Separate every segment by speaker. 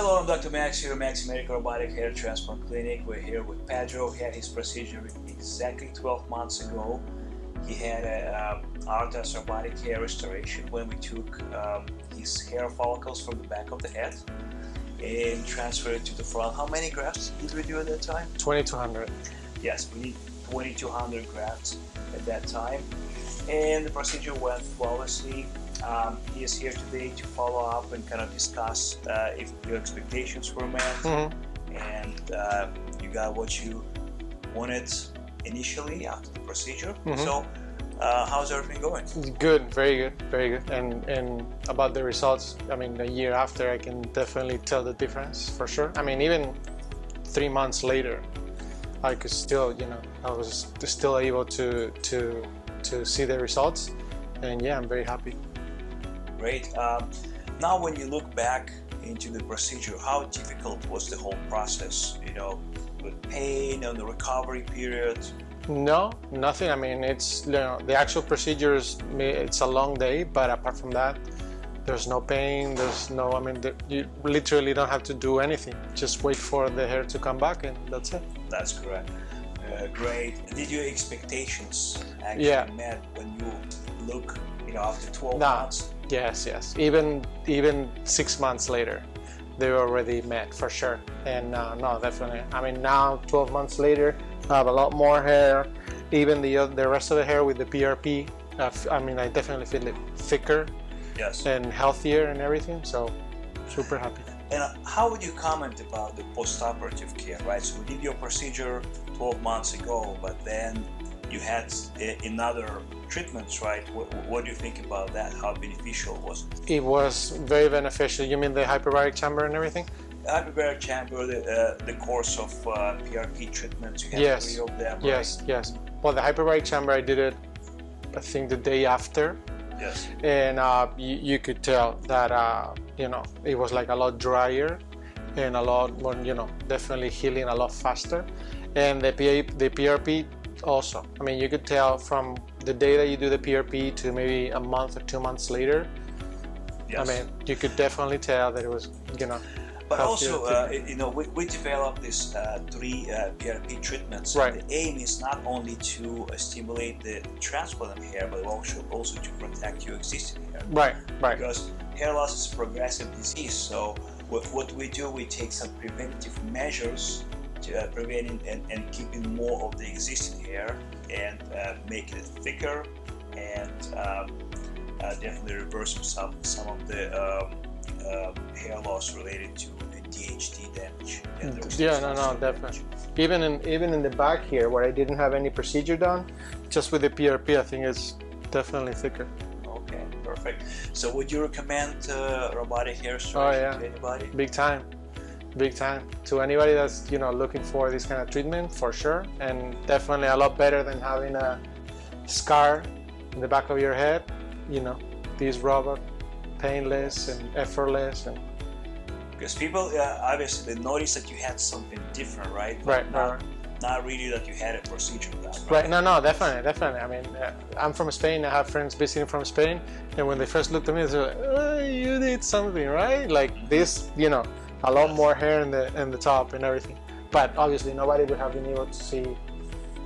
Speaker 1: Hello, I'm Dr. Max here, at Max Medical Robotic Hair Transplant Clinic. We're here with Pedro. He had his procedure exactly 12 months ago. He had a um, Artas robotic hair restoration when we took um, his hair follicles from the back of the head and transferred it to the front. How many grafts did we do at that time?
Speaker 2: 2200.
Speaker 1: Yes, we did 2200 grafts at that time and the procedure went flawlessly. Um, he is here today to follow up and kind of discuss uh, if your expectations were met
Speaker 2: Mm -hmm.
Speaker 1: and uh, you got what you wanted initially after the procedure. Mm -hmm. So, uh, how's everything going?
Speaker 2: Good, very good, very good. And and about the results, I mean, a year after, I can definitely tell the difference for sure. I mean, even three months later, I could still, you know, I was still able to to to see the results and yeah I'm very happy
Speaker 1: great um, now when you look back into the procedure how difficult was the whole process you know with pain and the recovery period
Speaker 2: no nothing I mean it's you know the actual procedures it's a long day but apart from that there's no pain there's no I mean you literally don't have to do anything just wait for the hair to come back and that's it
Speaker 1: that's correct uh, great. Did your expectations actually
Speaker 2: yeah.
Speaker 1: met when you look, you know, after 12
Speaker 2: no.
Speaker 1: months?
Speaker 2: Yes, yes. Even even six months later, they were already met for sure. And uh, no, definitely. I mean, now 12 months later, I have a lot more hair. Even the the rest of the hair with the PRP, uh, I mean, I definitely feel it thicker.
Speaker 1: Yes.
Speaker 2: And healthier and everything. So, super happy.
Speaker 1: And how would you comment about the post-operative care, right? So we did your procedure 12 months ago, but then you had another treatments, right? What, what, do you think about that? How beneficial was it?
Speaker 2: It was very beneficial. You mean the hyperbaric chamber and everything?
Speaker 1: The hyperbaric chamber, the, uh, the course of uh, PRP treatments, you had
Speaker 2: yes.
Speaker 1: three of them,
Speaker 2: Yes,
Speaker 1: right?
Speaker 2: yes. Well, the hyperbaric chamber, I did it, I think, the day after.
Speaker 1: Yes.
Speaker 2: And uh, you, you, could tell that uh, you know, it was like a lot drier and a lot more, you know, definitely healing a lot faster. And the, PA, the PRP also, I mean, you could tell from the day that you do the PRP to maybe a month or two months later, yes. I mean, you could definitely tell that it was, you know,
Speaker 1: but also, uh, you know, we, we developed these uh, three uh, PRP treatments.
Speaker 2: Right.
Speaker 1: The aim is not only to uh, stimulate the transplant hair, but also also to protect your existing hair.
Speaker 2: Right, right.
Speaker 1: Because hair loss is a progressive disease, so what, what we do, we take some preventive measures uh, preventing and, and keeping more of the existing hair and uh, make it thicker and um, definitely reverse some, some of the um, um, hair loss related to the DHT damage.
Speaker 2: Yeah, no, no, definitely. Even in even in the back here, where I didn't have any procedure done, just with the PRP, I think it's definitely thicker.
Speaker 1: Okay, perfect. So, would you recommend uh, robotic hair restoration
Speaker 2: oh, yeah.
Speaker 1: to anybody?
Speaker 2: Big time, big time. To anybody that's you know looking for this kind of treatment, for sure, and definitely a lot better than having a scar in the back of your head. You know, this robot painless and effortless and
Speaker 1: because people uh, obviously they notice that you had something different right
Speaker 2: but right
Speaker 1: not, not really that you had a procedure done
Speaker 2: right? right no no definitely definitely i mean uh, i'm from spain i have friends visiting from spain and when they first looked at me they're like oh, you did something right like this you know a lot more hair in the in the top and everything. But obviously nobody would have been able to see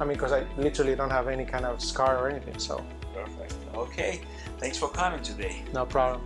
Speaker 2: i mean because i literally don't have any kind of scar or anything so.
Speaker 1: Perfect. Okay. Thanks for coming today.
Speaker 2: No problem